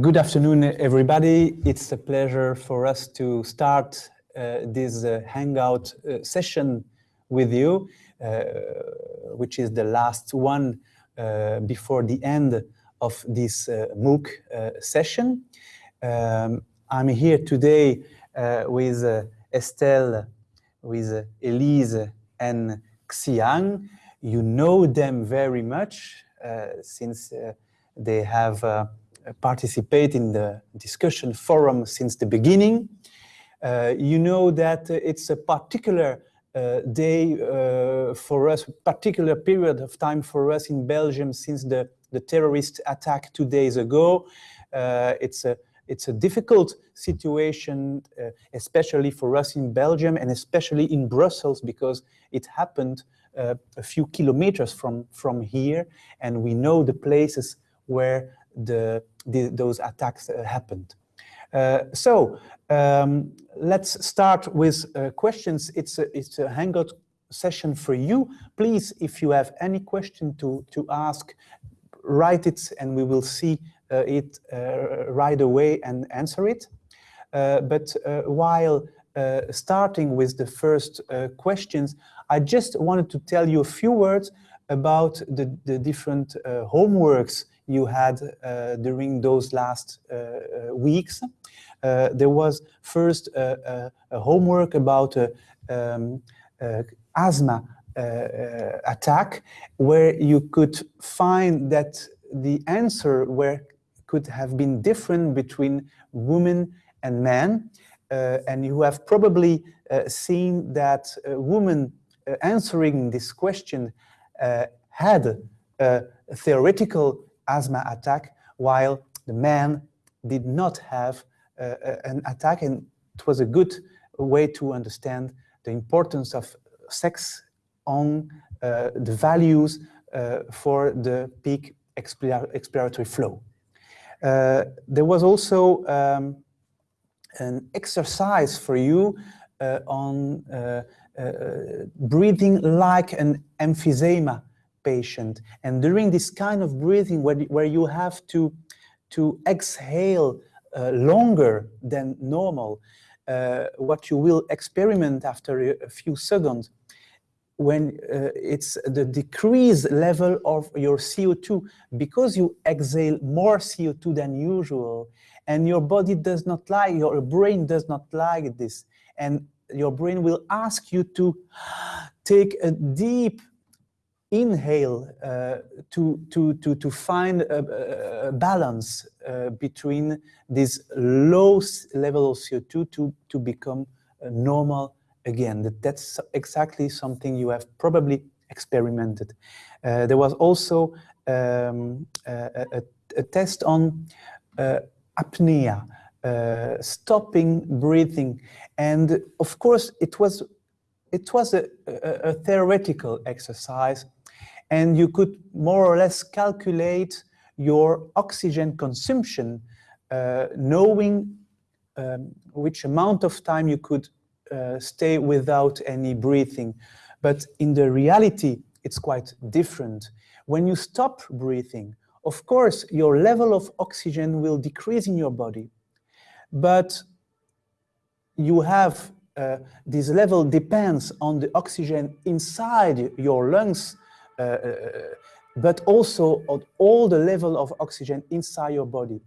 good afternoon, everybody. It's a pleasure for us to start uh, this uh, Hangout uh, session with you, uh, which is the last one uh, before the end of this uh, MOOC session. Um, I'm here today with Estelle, with Elise and Xiang. You know them very much since they have participate in the discussion forum since the beginning. Uh, you know that it's a particular uh, day uh, for us, particular period of time for us in Belgium since the, the terrorist attack two days ago. Uh, it's a it's a difficult situation, uh, especially for us in Belgium and especially in Brussels because it happened uh, a few kilometers from, from here and we know the places where the, the those attacks uh, happened. Uh, so um, let's start with uh, questions. It's a, it's a Hangout session for you. Please, if you have any question to, to ask, write it and we will see uh, it uh, right away and answer it. Uh, but while starting with the first questions, I just wanted to tell you a few words about the, the different homeworks you had uh, during those last uh, uh, weeks. there was first a homework about um, asthma attack, where you could find that the answer where could have been different between women and men. Uh, and you have probably uh, seen that uh, women answering this question had a theoretical asthma attack, while the man did not have uh, an attack. And it was a good way to understand the importance of sex on uh, the values uh, for the peak expiratory flow. Uh, there was also um, an exercise for you uh, on uh, breathing like an emphysema patient. And during this kind of breathing where, where you have to, to exhale uh, longer than normal, uh, what you will experiment after a, few seconds when uh, it's the decreased level of your CO2 because you exhale more CO2 than usual and your body does not like, your brain does not like this and your brain will ask you to take a deep inhale uh, to, to, to, to find a, a balance uh, between this low level of CO2 to, to become uh, normal again. That, that's exactly something you have probably experimented. Uh, there was also um, a, a, a, test on uh, apnea, uh, stopping breathing. And of course, it was it was a, a, a, theoretical exercise and you could more or less calculate your oxygen consumption, uh, knowing um, which amount of time you could uh, stay without any breathing. But in the reality, it's quite different. When you stop breathing, of course, your level of oxygen will decrease in your body, but you have uh, this level depends on the oxygen inside your lungs but also on all the level of oxygen inside your body.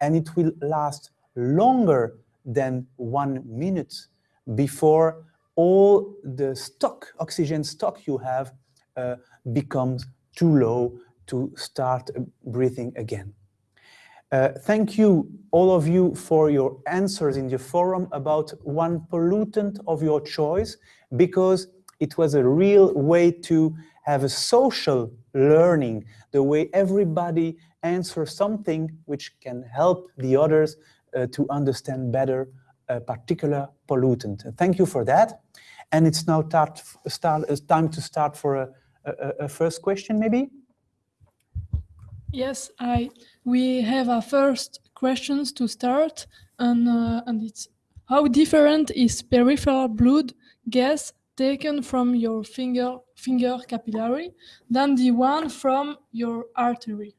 And it will last longer than one minute before all the stock, oxygen stock you have uh, becomes too low to start breathing again. Uh, thank you, all of you, for your answers in the forum about one pollutant of your choice, because it was a real way to have a social learning, the way everybody answers something which can help the others uh, to understand better a particular pollutant. Thank you for that. And it's now start, start, it's time to start for a, a, a first question, maybe? Yes, I. We have our first questions to start, and uh, and it's how different is peripheral blood gas taken from your finger, finger capillary than the one from your artery?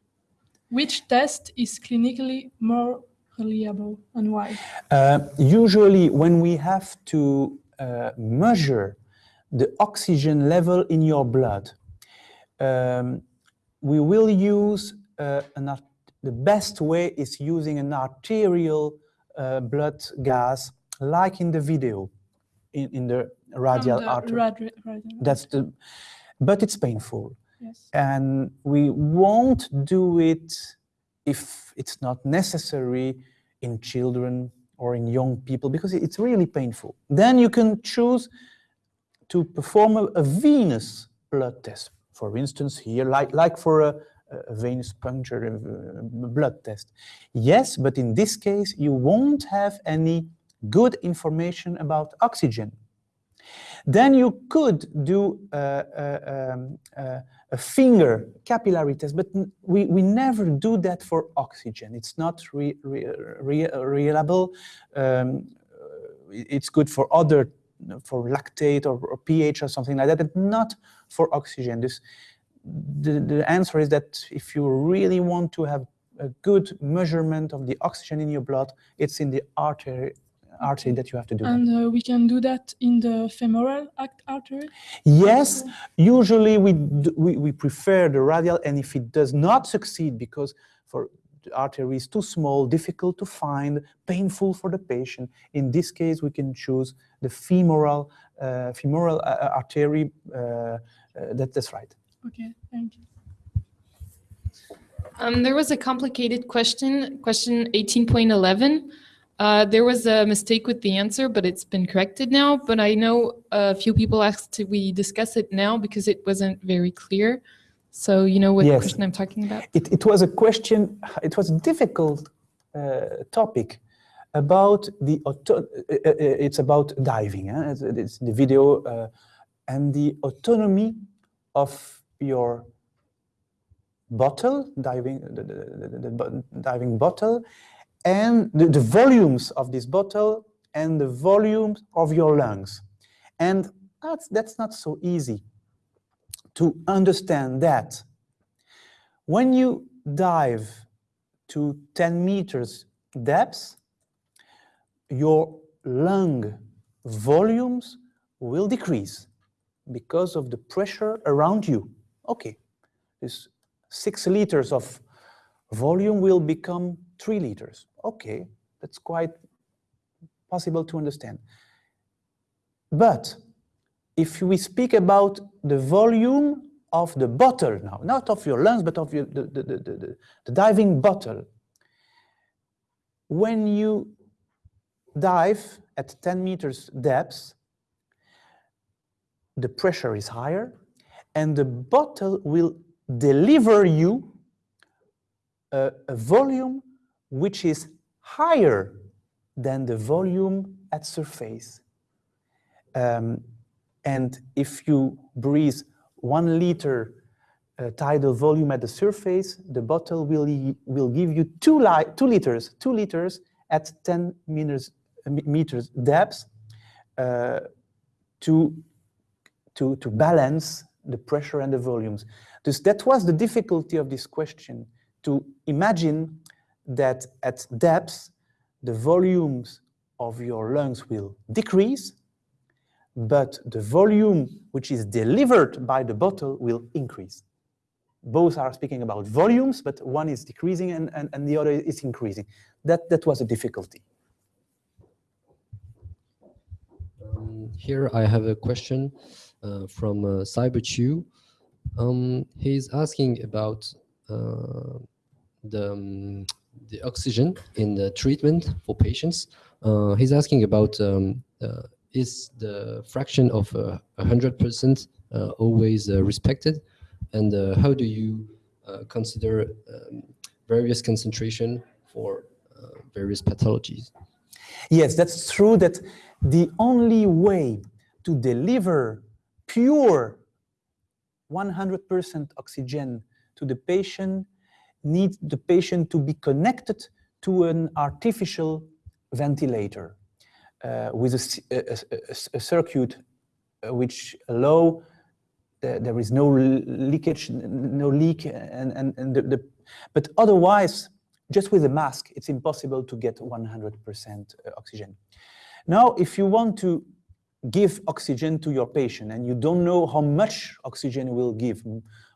Which test is clinically more reliable and why? Uh, usually when we have to uh, measure the oxygen level in your blood, um, we will use uh, an the best way is using an arterial uh, blood gas like in the video in, in the radial the artery. radi- radial That's the, but it's painful. Yes. And we won't do it if it's not necessary in children or in young people because it's really painful. Then you can choose to perform a, a venous blood test. For instance, here, like, like for a, a venous puncture uh, blood test. Yes, but in this case, you won't have any good information about oxygen. Then you could do uh, uh, um, a finger capillary test, but we, we never do that for oxygen. It's not re, re, re, reliable. Um, it's good for other, for lactate or, or pH or something like that, but not for oxygen. This, the, the answer is that if you really want to have a good measurement of the oxygen in your blood, it's in the artery, artery that you have to do. And uh, we can do that in the femoral act artery. Yes, usually we, d- we, we prefer the radial, and if it does not succeed because for the artery is too small, difficult to find, painful for the patient, in this case we can choose the femoral, uh, femoral uh, uh, artery. Uh, uh, that, that's right. Okay, thank you. Um, there was a complicated question, question 18.11. Uh, there was a mistake with the answer, but it's been corrected now. But I know a few people asked to we discuss it now because it wasn't very clear. So you know what Yes. question I'm talking about? It, it was a question, it was a difficult uh, topic about the, auto, uh, uh, it's about diving, huh? it's, it's the video, uh, and the autonomy of your bottle, diving, the, the, the, the diving bottle, and the, the volumes of this bottle and the volumes of your lungs. And that's, that's not so easy to understand that when you dive to 10 meters depth, your lung volumes will decrease because of the pressure around you. Okay, this six liters of volume will become three liters. Okay, that's quite possible to understand. But if we speak about the volume of the bottle now, not of your lungs, but of your, the, the, the, the, diving bottle, when you dive at 10 meters depth, the pressure is higher and the bottle will deliver you a, a volume which is higher than the volume at surface. Um, and if you breathe one liter uh, tidal volume at the surface, the bottle will, will give you two, li- two liters, two liters at 10 meters, meters depth uh, to, to, to balance the pressure and the volumes. Dus that was the difficulty of this question, to imagine that at depth, the volumes of your lungs will decrease, but the volume which is delivered by the bottle will increase. Both are speaking about volumes, but one is decreasing and, and, and the other is increasing. That, that was a difficulty. Um, here I have a question uh, from uh, CyberChew. Um, he's asking about uh, the, um, the oxygen in the treatment for patients. Uh, he's asking about um, uh, is the fraction of uh, 100% uh, always uh, respected? And uh, how do you consider um, various concentration for various pathologies? Yes, that's true that the only way to deliver pure 100% oxygen to the patient needs the patient to be connected to an artificial ventilator uh, with a circuit uh, which allow there, there is no leakage, no leak, and, and, and the, the, but otherwise, just with a mask, it's impossible to get 100% oxygen. Now, if you want to give oxygen to your patient and you don't know how much oxygen will give,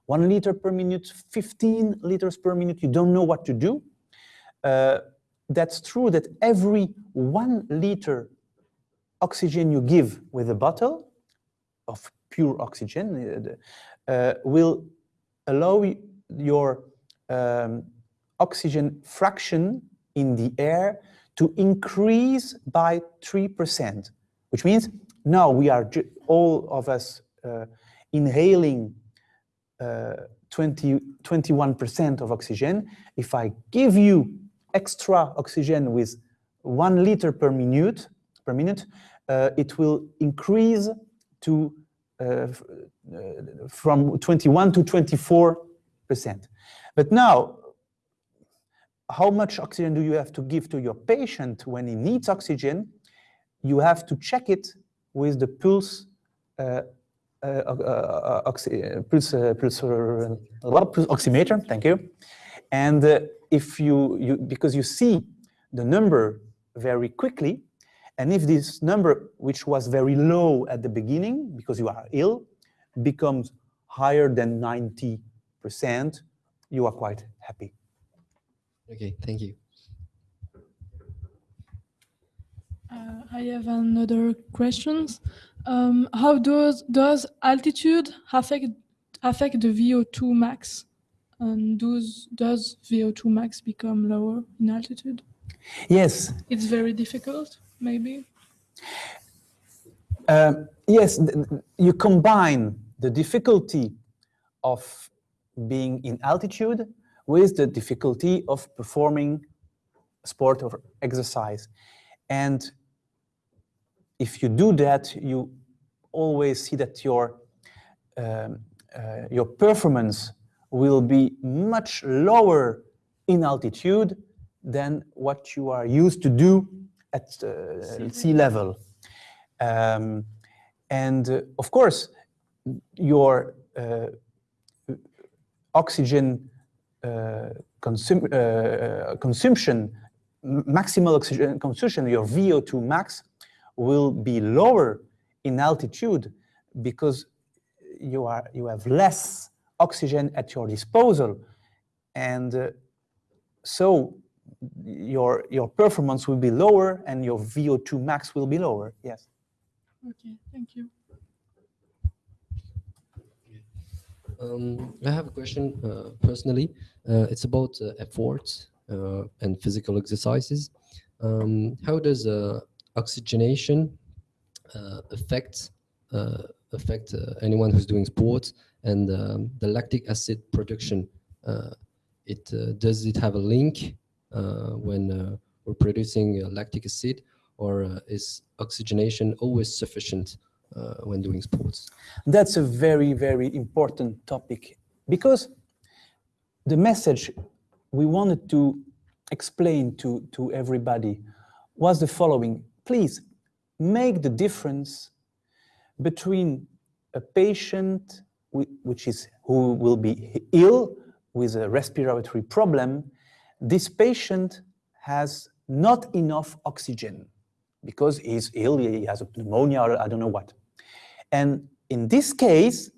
one liter per minute, 15 liters per minute, you don't know what to do, uh, that's true that every one liter oxygen you give with a bottle of pure oxygen uh, uh, will allow your um, oxygen fraction in the air to increase by 3%, which means now we are all of us uh, inhaling uh, 20, 21% of oxygen. If I give you extra oxygen with one liter per minute, per minute, uh, it will increase to uh, uh, from 21 to 24 percent. But now, how much oxygen do you have to give to your patient when he needs oxygen? You have to check it with the pulse uh, oxy, uh, pulse, uh, pulse, uh, pulse oximeter. Thank you. And uh, if you, you, because you see the number very quickly, and if this number, which was very low at the beginning because you are ill, becomes higher than 90%, you are quite happy. Okay, thank you. Uh, I have another questions. Um, how does does altitude affect affect the VO2 max? And does does VO2 max become lower in altitude? Yes, It's very difficult, maybe. Uh, yes, you combine the difficulty of being in altitude with the difficulty of performing sport or exercise. And if you do that, you always see that your, um, uh, your performance will be much lower in altitude than what you are used to do at uh, sea level. Um, and uh, of course, your uh, oxygen uh, consum uh, consumption, maximal oxygen consumption, your VO2 max, will be lower in altitude because you are you have less oxygen at your disposal, and uh, so your your performance will be lower and your VO2 max will be lower. Yes. Okay, thank you. Um, I have a question uh, personally. Uh, it's about uh, efforts uh, and physical exercises. Um, how does uh, oxygenation uh, affect uh, affect uh, anyone who's doing sports and um, the lactic acid production? Uh, it uh, does it have a link when we're producing lactic acid, or is oxygenation always sufficient when doing sports? That's a very, very important topic because the message we wanted to explain to, to everybody was the following. Please make the difference between a patient which is who will be ill with a respiratory problem. This patient has not enough oxygen because he's ill, he has a pneumonia or I don't know what. And in this case,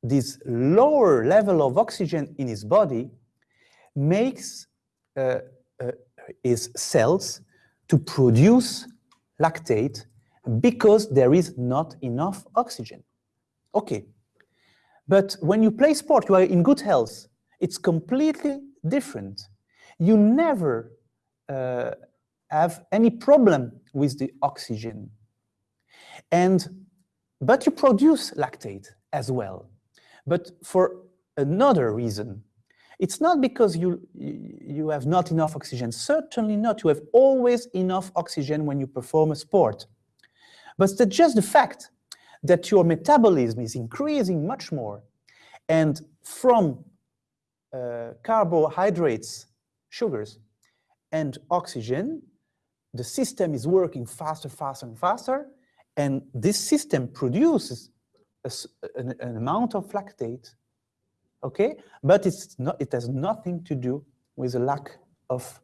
this lower level of oxygen in his body makes uh, uh, his cells to produce lactate because there is not enough oxygen. Okay, but when you play sport, you are in good health. It's completely different. You never uh, have any problem with the oxygen. And but you produce lactate as well, but for another reason. It's not because you, you have not enough oxygen, certainly not. You have always enough oxygen when you perform a sport. But it's just the fact that your metabolism is increasing much more. And from uh, carbohydrates, sugars, and oxygen, the system is working faster, faster, and faster. And this system produces a an, an amount of lactate, okay? But it's not, it has nothing to do with a lack of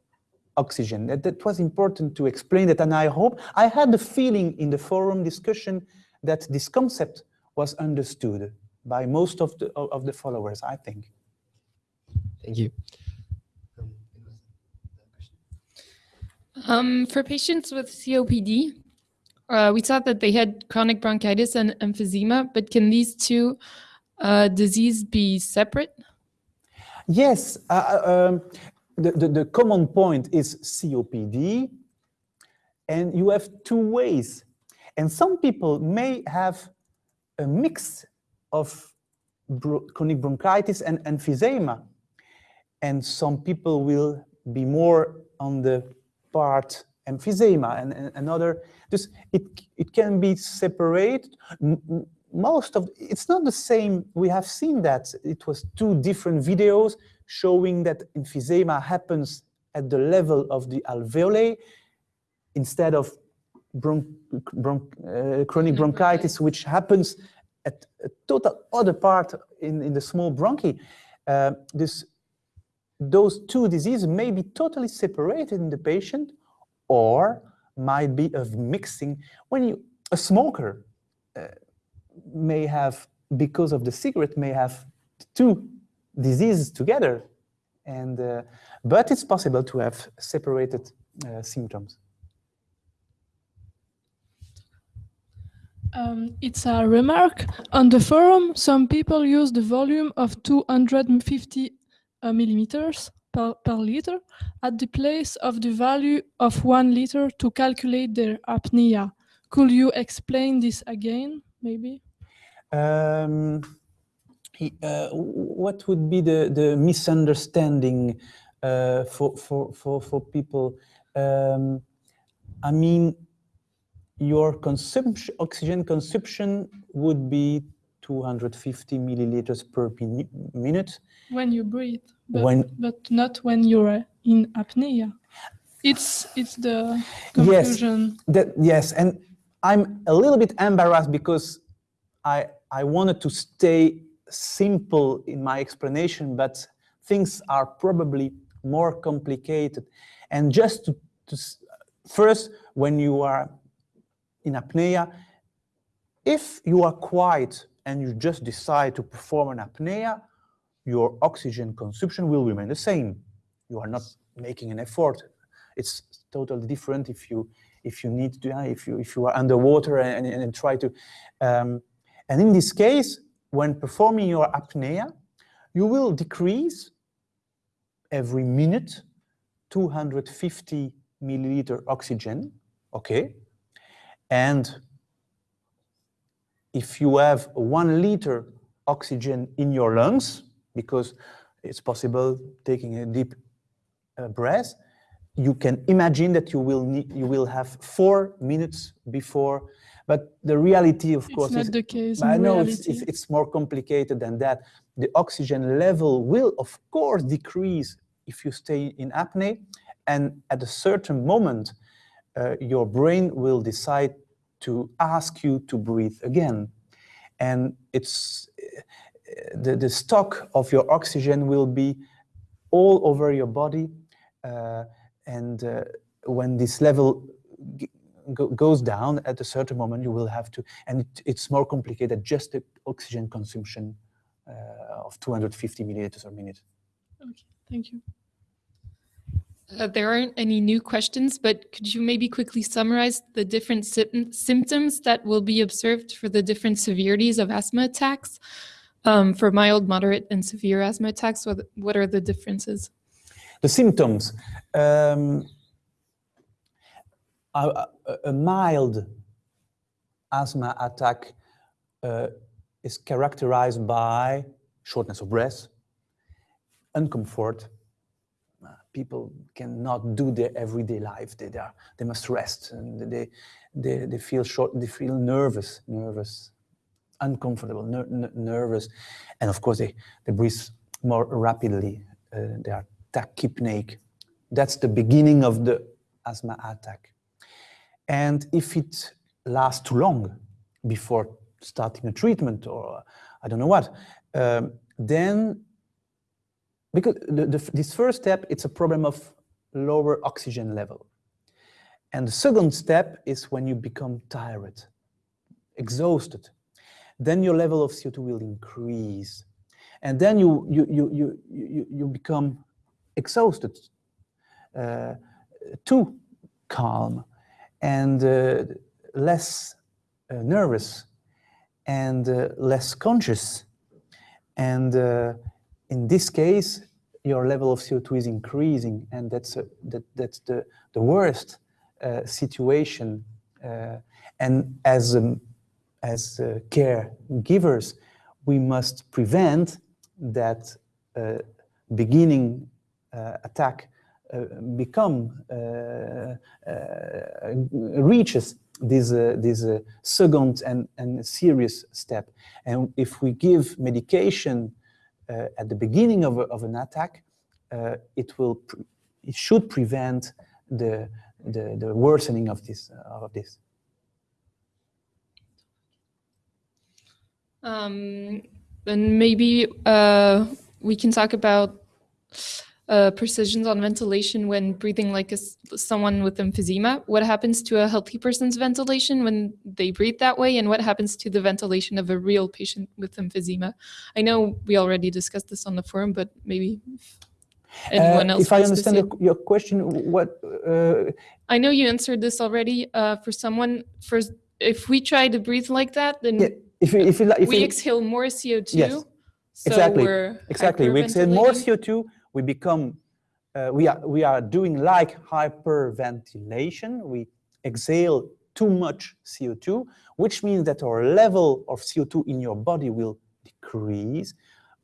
oxygen. That, that was important to explain that, and I hope, I had the feeling in the forum discussion that this concept was understood by most of the, of of the followers, I think. Thank you. Um, for patients with COPD, uh, we thought that they had chronic bronchitis and emphysema, but can these two uh, diseases be separate? Yes, uh, uh, um, the, the, the common point is COPD, and you have two ways. And some people may have a mix of chronic bronchitis and emphysema, and some people will be more on the part emphysema and, and another. This it it can be separated. Most of it's not the same. We have seen that it was two different videos showing that emphysema happens at the level of the alveoli instead of uh, chronic bronchitis, which happens at a total other part in, in the small bronchi. Uh, this, those two diseases may be totally separated in the patient or might be of mixing. When you, a smoker uh, may have, because of the cigarette, may have two diseases together. And, uh, but it's possible to have separated uh, symptoms. Um, it's a remark. On the forum, some people use the volume of 250 uh, millimeters per, per liter at the place of the value of one liter to calculate their apnea. Could you explain this again, maybe? Um, he- uh, what would be the, the misunderstanding uh, for, for, for, for people? Um, I mean, your consumption, oxygen consumption would be 250 milliliters per min- minute. When you breathe, but, When- but not when you're in apnea. It's it's the Yes. confusion. That, yes, and I'm a little bit embarrassed because I, I wanted to stay simple in my explanation, but things are probably more complicated. And just to, to first, when you are in apnea, if you are quiet and you just decide to perform an apnea, your oxygen consumption will remain the same. You are not making an effort. It's totally different if you if you need to if you if you are underwater and, and, and try to um, and in this case when performing your apnea you will decrease every minute 250 milliliter oxygen okay? And if you have one liter oxygen in your lungs because it's possible taking a deep uh, breath you can imagine that you will need you will have four minutes before but the reality of It's course not is the case I know it's, it's, it's more complicated than that. The oxygen level will, of course, decrease if you stay in apnea. And at a certain moment, uh, your brain will decide to ask you to breathe again. And it's uh, the, the stock of your oxygen will be all over your body. Uh, and uh, when this level go, goes down at a certain moment, you will have to, and it, it's more complicated, just the oxygen consumption uh, of 250 milliliters per minute. Okay, thank you. Uh, there aren't any new questions, but could you maybe quickly summarize the different sym- symptoms that will be observed for the different severities of asthma attacks? Um, for mild, moderate, and severe asthma attacks, what, what are the differences? The symptoms. Um, a, a- mild asthma attack uh, is characterized by shortness of breath, uncomfort. Uh, People cannot do their everyday life. They, they, are, they must rest and they, they, they feel short, they feel nervous, nervous, uncomfortable, ner- nervous. And of course, they, they breathe more rapidly. Uh, they are tachypneic. That's the beginning of the asthma attack. And if it lasts too long, before starting a treatment or I don't know what, um, then because the, the, this first step, it's a problem of lower oxygen level. And the second step is when you become tired, exhausted. Then your level of CO2 will increase. And then you, you, you, you, you, you become exhausted, uh, too calm, and uh, less uh, nervous, and uh, less conscious. And uh, in this case, your level of CO2 is increasing, and that's, a, that, that's the, the worst uh, situation. Uh, and as, um, as uh, caregivers, we must prevent that uh, beginning uh, attack uh, Uh, become uh, uh, reaches this this second and and serious step. And if we give medication at the beginning of, a, of an attack, it will it should prevent the the, the worsening of this of this. Um, then maybe uh, we can talk about uh, precisions on ventilation when breathing like a, someone with emphysema. What happens to a healthy person's ventilation when they breathe that way, and what happens to the ventilation of a real patient with emphysema? I know we already discussed this on the forum, but maybe anyone uh, else. If I understand your, your question, what? Uh, I know you answered this already. Uh, for someone, for if we try to breathe like that, then yeah, if you, if you, if we you, exhale more CO2. Yes, so exactly, we're exactly. We exhale more. CO2. We become, uh, we are we are doing like hyperventilation. We exhale too much CO2, which means that our level of CO2 in your body will decrease.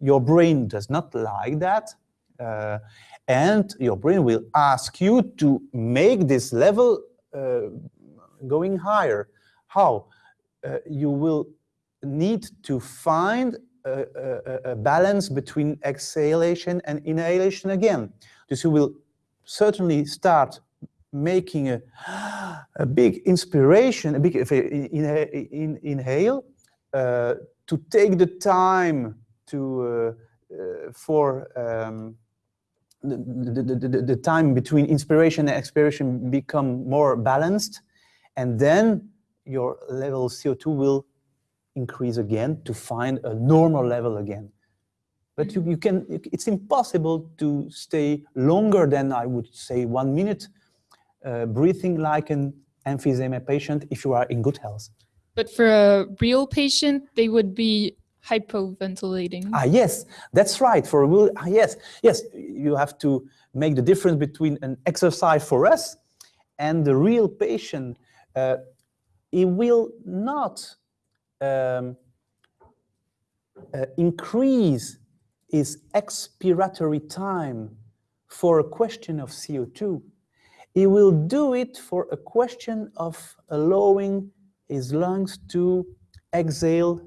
Your brain does not like that. Uh, and your brain will ask you to make this level uh, going higher. How? Uh, you will need to find a, a, a, balance between exhalation and inhalation again. You will certainly start making a, a big inspiration, a big in, in, inhale, uh, to take the time to uh, uh, for um, the, the, the, the, time between inspiration and expiration become more balanced, and then your level of CO2 will increase again to find a normal level again. But you, you can, it's impossible to stay longer than I would say one minute uh, breathing like an emphysema patient if you are in good health. But for a real patient, they would be hypoventilating. Ah, yes, that's right. For a real, ah, yes, yes, you have to make the difference between an exercise for us and the real patient. Uh, it will not um, uh, increase his expiratory time for a question of CO2. He will do it for a question of allowing his lungs to exhale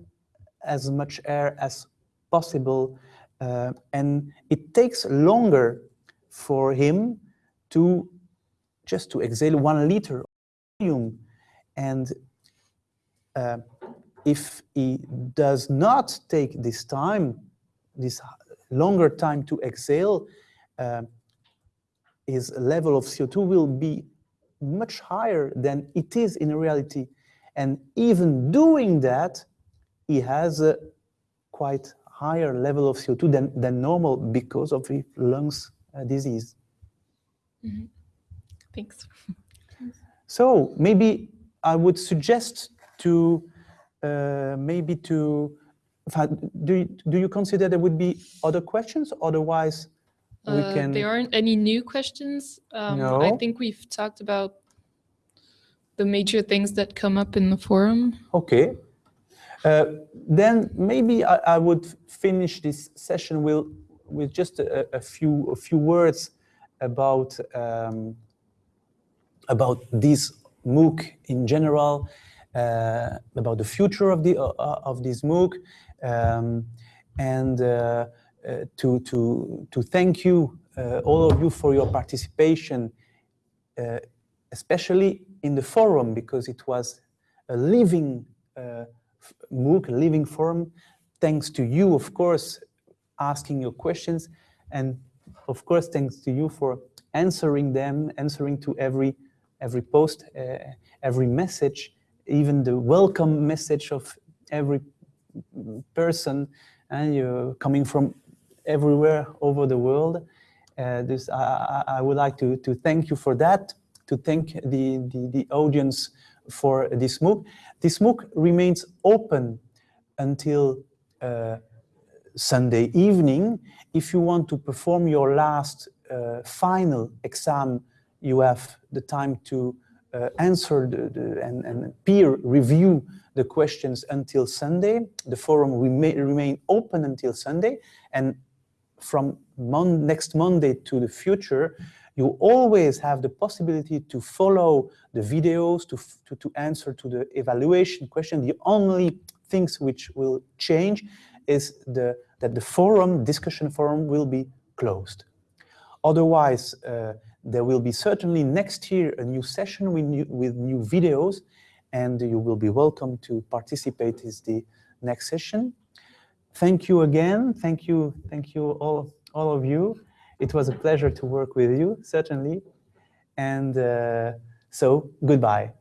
as much air as possible. Uh, and it takes longer for him to just to exhale one liter of volume. And uh, if he does not take this time, this longer time to exhale, uh, his level of CO2 will be much higher than it is in reality. And even doing that, he has a quite higher level of CO2 than, than normal because of his lungs uh, disease. Mm -hmm. Thanks. So maybe I would suggest to maybe to do you, do you consider there would be other questions? Otherwise, we Uh, can. There aren't any new questions. Um, I think we've talked about the major things that come up in the forum. Okay. Uh, then maybe I, I would finish this session with, with just a, a few a few words about um, about this MOOC in general, uh, about the future of the uh, of this MOOC, um, and uh, uh, to to to thank you uh, all of you for your participation, uh, especially in the forum because it was a living uh, MOOC, Living Forum. Thanks to you, of course, asking your questions. And of course, thanks to you for answering them, answering to every, every post, uh, every message, even the welcome message of every person and you're coming from everywhere over the world. Uh, this, I, I, would like to, to thank you for that, to thank the, the, the audience for this MOOC. This MOOC remains open until uh, Sunday evening. If you want to perform your last uh, final exam, you have the time to uh, answer the, the, and, and peer review the questions until Sunday. The forum remain, remain open until Sunday. And from mon next Monday to the future, you always have the possibility to follow the videos, to, to, to answer to the evaluation question. The only things which will change is the, that the forum, discussion forum, will be closed. Otherwise, uh, there will be certainly next year a new session with new, with new videos, and you will be welcome to participate in the next session. Thank you again. Thank you, thank you all, all of you. It was a pleasure to work with you, certainly. And uh, so, goodbye.